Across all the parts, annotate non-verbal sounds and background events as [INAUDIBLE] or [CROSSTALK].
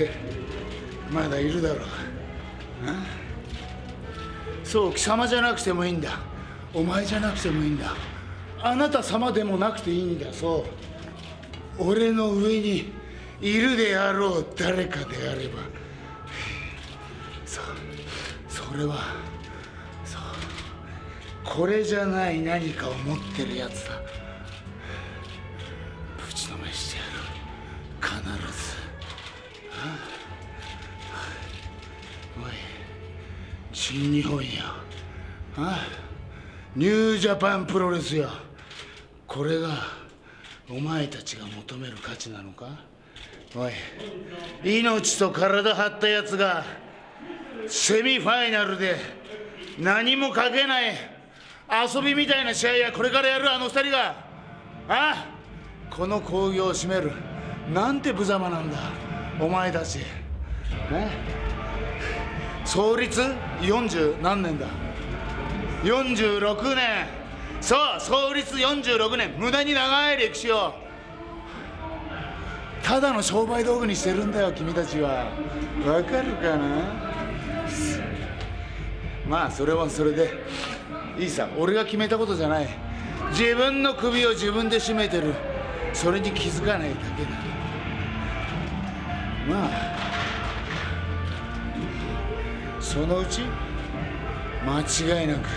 [LAUGHS] まだいるだろう。そう貴様じゃなくてもいいんだ。お前じゃなくてもいいんだ。あなた様でもなくていいんだ。そう。俺の上にいるであろう誰かであれば。そう。それはそう。これじゃない何かを持ってるやつだ。ぶちのめしてやる。必ず。新日本よあニュージャパンプロレスよこれがお前たちが求める価値なのか？おい命と体張ったやつがセミファイナルで何もかけない遊びみたいな試合やこれからやるあの二人が。あこの興行を占める。なんて無様なんだお前たち。ね？創立40何年だ。46年。そう創立46年。無駄に長い歴史を。ただの商売道具にしてるんだよ君たちは。わかるかな？まあそれはそれで。いいさ俺が決めたことじゃない。自分の首を自分で絞めてる。それに気づかないだけだ。まあそのうち間違いなく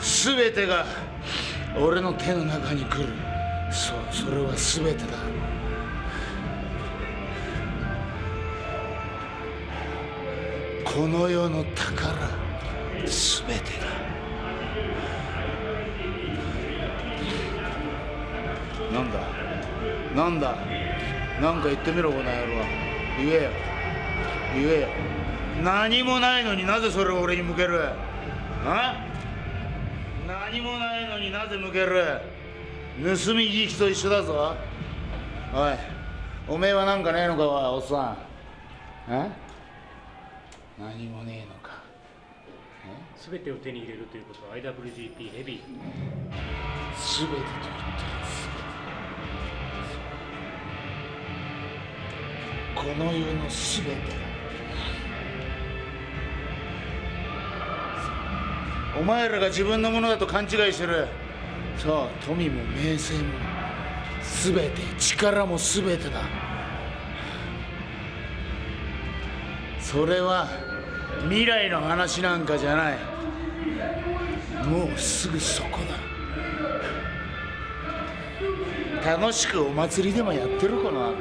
全てが俺の手の中に来る。そうそれは全てだ。この世の宝全てだ。なんだ？なんだ？なんか言ってみろこの野郎。言えよ。言えよ。何もないのになぜそれを俺に向ける？あ？何もないのになぜ向ける？盗み聞きと一緒だぞ。おいおめえはなんかねえのかおっさん。え？何もねえのか。すべてを手に入れるということは IWGP ヘビー全てと言ったらこの世の全てだお前らが自分のものだと勘違いしてる。そう富も名声も全て力も全てだ。それは未来の話なんかじゃない。もうすぐそこだ。楽しくお祭りでもやってるこの後。